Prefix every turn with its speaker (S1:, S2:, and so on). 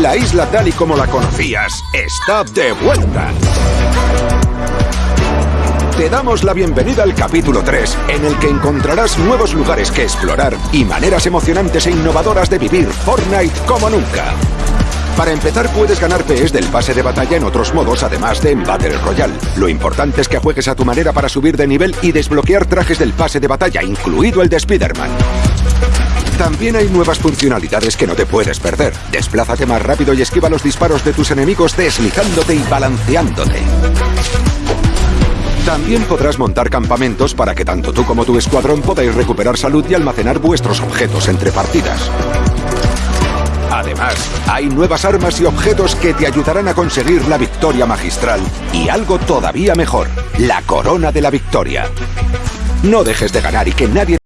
S1: La isla tal y como la conocías está de vuelta. Te damos la bienvenida al capítulo 3, en el que encontrarás nuevos lugares que explorar y maneras emocionantes e innovadoras de vivir Fortnite como nunca. Para empezar puedes ganar PS del pase de batalla en otros modos, además de en Battle Royale. Lo importante es que juegues a tu manera para subir de nivel y desbloquear trajes del pase de batalla, incluido el de Spider-Man. También hay nuevas funcionalidades que no te puedes perder. Desplázate más rápido y esquiva los disparos de tus enemigos deslizándote y balanceándote. También podrás montar campamentos para que tanto tú como tu escuadrón podáis recuperar salud y almacenar vuestros objetos entre partidas. Además, hay nuevas armas y objetos que te ayudarán a conseguir la victoria magistral y algo todavía mejor, la corona de la victoria. No dejes de ganar y que nadie